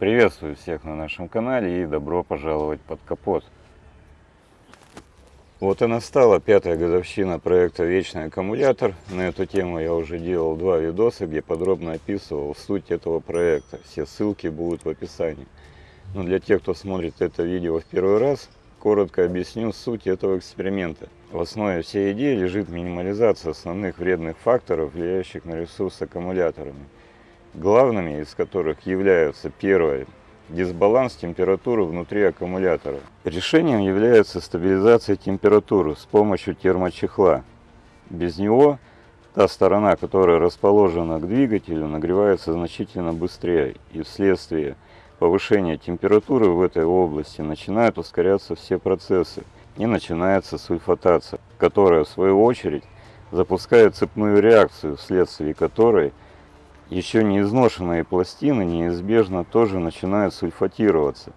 Приветствую всех на нашем канале и добро пожаловать под капот. Вот и настала пятая годовщина проекта «Вечный аккумулятор». На эту тему я уже делал два видоса, где подробно описывал суть этого проекта. Все ссылки будут в описании. Но для тех, кто смотрит это видео в первый раз, коротко объясню суть этого эксперимента. В основе всей идеи лежит минимализация основных вредных факторов, влияющих на ресурс аккумуляторами главными из которых являются первое дисбаланс температуры внутри аккумулятора. Решением является стабилизация температуры с помощью термочехла. Без него та сторона, которая расположена к двигателю, нагревается значительно быстрее, и вследствие повышения температуры в этой области начинают ускоряться все процессы, и начинается сульфатация, которая в свою очередь запускает цепную реакцию, вследствие которой – еще не изношенные пластины неизбежно тоже начинают сульфатироваться.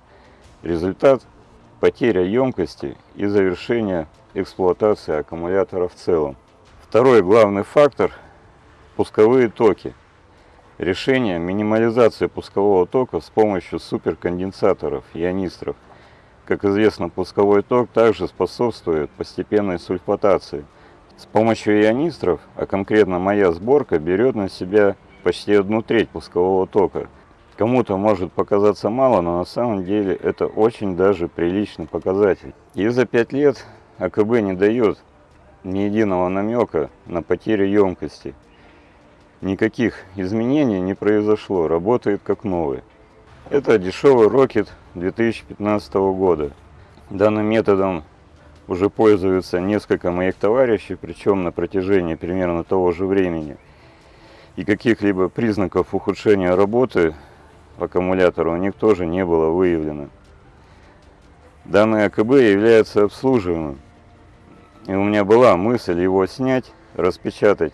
Результат – потеря емкости и завершение эксплуатации аккумулятора в целом. Второй главный фактор – пусковые токи. Решение минимализации пускового тока с помощью суперконденсаторов, ионистров. Как известно, пусковой ток также способствует постепенной сульфатации. С помощью ионистров, а конкретно моя сборка, берет на себя почти одну треть пускового тока. Кому-то может показаться мало, но на самом деле это очень даже приличный показатель. И за 5 лет АКБ не дает ни единого намека на потерю емкости. Никаких изменений не произошло, работает как новый. Это дешевый Rocket 2015 года. Данным методом уже пользуются несколько моих товарищей, причем на протяжении примерно того же времени – и каких-либо признаков ухудшения работы аккумулятора у них тоже не было выявлено. Данный АКБ является обслуживаемым. И у меня была мысль его снять, распечатать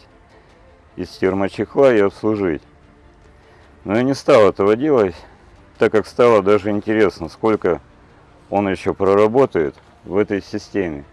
из термочехла и обслужить. Но я не стал этого делать, так как стало даже интересно, сколько он еще проработает в этой системе.